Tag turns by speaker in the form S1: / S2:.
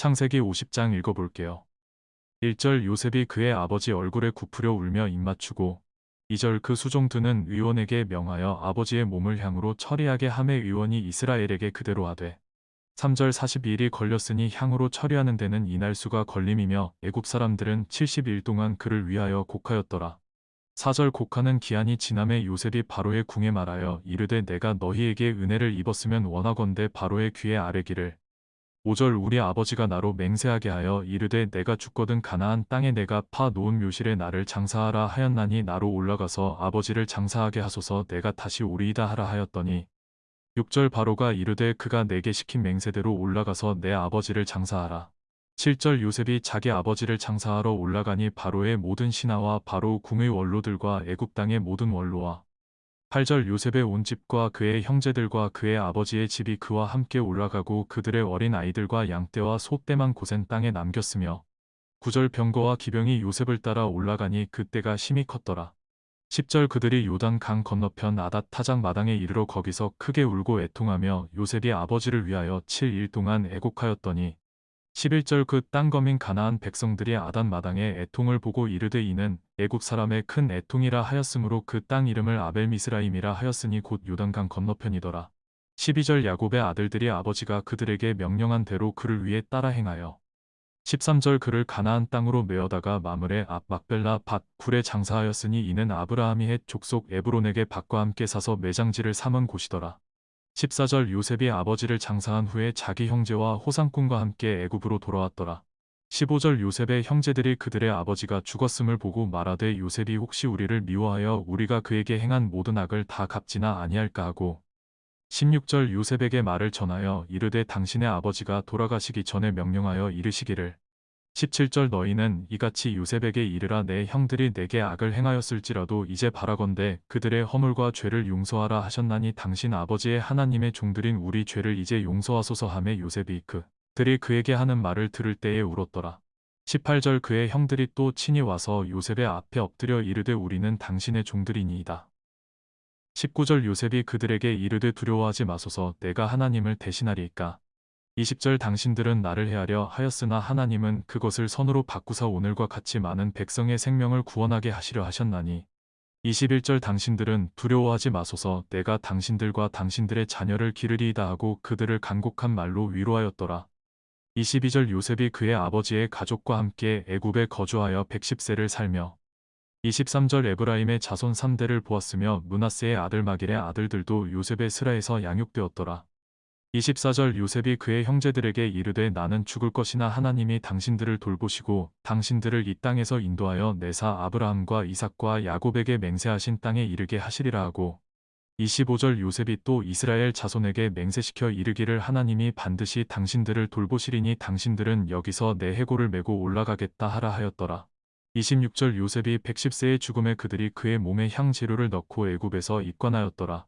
S1: 창세기 50장 읽어볼게요. 1절 요셉이 그의 아버지 얼굴에 굽으려 울며 입맞추고 2절 그 수종드는 의원에게 명하여 아버지의 몸을 향으로 처리하게 함에 의원이 이스라엘에게 그대로 하되 3절 42일이 걸렸으니 향으로 처리하는 데는 이날 수가 걸림이며 애굽 사람들은 70일 동안 그를 위하여 곡하였더라. 4절 곡하는 기한이 지남에 요셉이 바로의 궁에 말하여 이르되 내가 너희에게 은혜를 입었으면 원하건대 바로의 귀에 아뢰기를 5절 우리 아버지가 나로 맹세하게 하여 이르되 내가 죽거든 가나안 땅에 내가 파 놓은 묘실에 나를 장사하라 하였나니 나로 올라가서 아버지를 장사하게 하소서 내가 다시 오리이다 하라 하였더니 6절 바로가 이르되 그가 내게 시킨 맹세대로 올라가서 내 아버지를 장사하라. 7절 요셉이 자기 아버지를 장사하러 올라가니 바로의 모든 신하와 바로 궁의 원로들과 애굽 땅의 모든 원로와 8절 요셉의 온 집과 그의 형제들과 그의 아버지의 집이 그와 함께 올라가고 그들의 어린 아이들과 양떼와 소떼만 고센 땅에 남겼으며 9절 병거와 기병이 요셉을 따라 올라가니 그때가 심히 컸더라. 10절 그들이 요단 강 건너편 아닷 타작 마당에 이르러 거기서 크게 울고 애통하며 요셉이 아버지를 위하여 7일 동안 애곡하였더니 11절 그 땅 거민 가나안 백성들이 아단 마당에 애통을 보고 이르되 이는 애국 사람의 큰 애통이라 하였으므로 그 땅 이름을 아벨 미스라임이라 하였으니 곧 요단강 건너편이더라. 12절 야곱의 아들들이 아버지가 그들에게 명령한 대로 그를 위해 따라 행하여 13절 그를 가나안 땅으로 메어다가 마물의 앞 막벨라 밭 굴에 장사하였으니 이는 아브라함이 헷 족속 에브론에게 밭과 함께 사서 매장지를 삼은 곳이더라. 14절 요셉이 아버지를 장사한 후에 자기 형제와 호상꾼과 함께 애굽으로 돌아왔더라. 15절 요셉의 형제들이 그들의 아버지가 죽었음을 보고 말하되 요셉이 혹시 우리를 미워하여 우리가 그에게 행한 모든 악을 다 갚지나 아니할까 하고 16절 요셉에게 말을 전하여 이르되 당신의 아버지가 돌아가시기 전에 명령하여 이르시기를 17절 너희는 이같이 요셉에게 이르라 내 형들이 내게 악을 행하였을지라도 이제 바라건대 그들의 허물과 죄를 용서하라 하셨나니 당신 아버지의 하나님의 종들인 우리 죄를 이제 용서하소서 하매 요셉이 그 들이 그에게 하는 말을 들을 때에 울었더라. 18절 그의 형들이 또 친히 와서 요셉의 앞에 엎드려 이르되 우리는 당신의 종들이니이다. 19절 요셉이 그들에게 이르되 두려워하지 마소서 내가 하나님을 대신하리이까 20절 당신들은 나를 헤아려 하였으나 하나님은 그것을 선으로 바꾸사 오늘과 같이 많은 백성의 생명을 구원하게 하시려 하셨나니 21절 당신들은 두려워하지 마소서 내가 당신들과 당신들의 자녀를 기르리이다 하고 그들을 간곡한 말로 위로하였더라. 22절 요셉이 그의 아버지의 가족과 함께 애굽에 거주하여 110세를 살며 23절 에브라임의 자손 3대를 보았으며 문하세의 아들 마길의 아들들도 요셉의 스라에서 양육되었더라. 24절 요셉이 그의 형제들에게 이르되 나는 죽을 것이나 하나님이 당신들을 돌보시고 당신들을 이 땅에서 인도하여 내사 아브라함과 이삭과 야곱에게 맹세하신 땅에 이르게 하시리라 하고 25절 요셉이 또 이스라엘 자손에게 맹세시켜 이르기를 하나님이 반드시 당신들을 돌보시리니 당신들은 여기서 내 해골을 메고 올라가겠다 하라 하였더라. 26절 요셉이 110세의 죽음에 그들이 그의 몸에 향 재료를 넣고 애굽에서 입관하였더라.